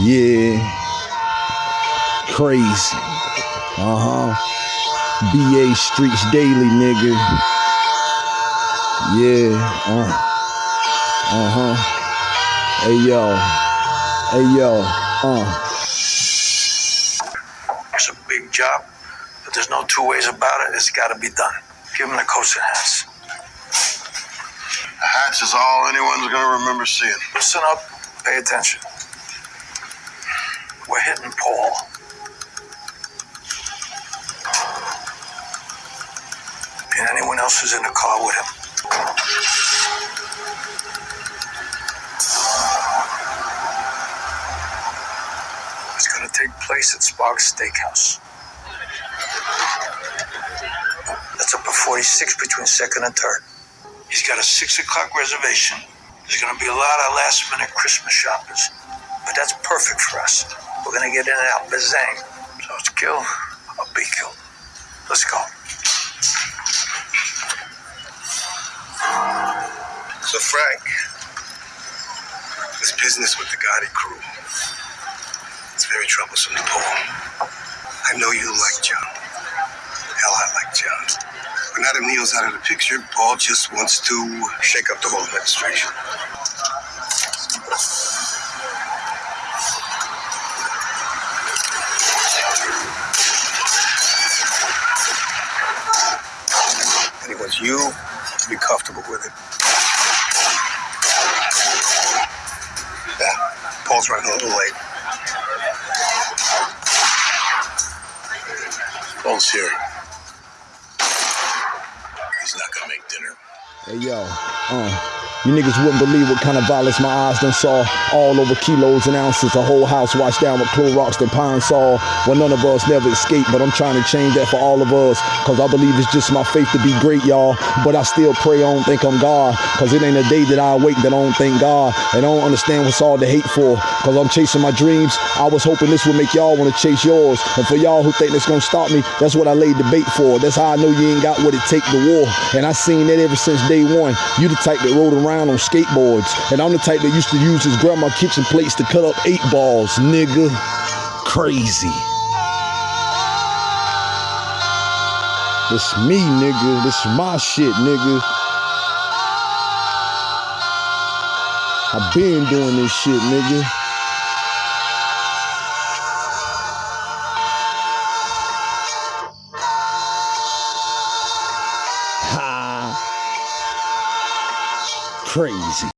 Yeah. Crazy. Uh huh. BA Streets Daily, nigga. Yeah. Uh. Uh huh. Hey yo. Hey yo. Uh. It's a big job, but there's no two ways about it. It's got to be done. Give him the coats and hats. The hats is all anyone's gonna remember seeing. Listen up. Pay attention. We're hitting Paul. And anyone else who's in the car with him. It's going to take place at Sparks Steakhouse. That's up at 46 between second and third. He's got a six o'clock reservation. There's going to be a lot of last minute Christmas shoppers, but that's perfect for us. We're to get in and out bazang. So it's kill or be killed. Let's go. So, Frank, this business with the Gotti crew, it's very troublesome to Paul. I know you like John. Hell, I like John. Now that Neil's out of the picture, Paul just wants to shake up the whole administration. And he wants you to be comfortable with it. Yeah, Paul's running a little late. Paul's here. He's not gonna make dinner. Hey yo, uh, you niggas wouldn't believe what kind of violence my eyes done saw all over kilos and ounces. A whole house washed down with Clorox and Pine Sol. Well, none of us never escaped, but I'm trying to change that for all of us. Cause I believe it's just my faith to be great, y'all. But I still pray I don't think I'm God. Cause it ain't a day that I awake that I don't thank God. And I don't understand what's all the hate for. Cause I'm chasing my dreams. I was hoping this would make y'all wanna chase yours. And for y'all who think it's gonna stop me, that's what I laid the bait for. That's how I know you ain't got what it take to war. And I seen that ever since day one. You the type that rode around on skateboards. And I'm the type that used to use his grandma kitchen plates to cut up eight balls, nigga. Crazy. This me, nigga. This my shit, nigga. I've been doing this shit, nigga. Crazy.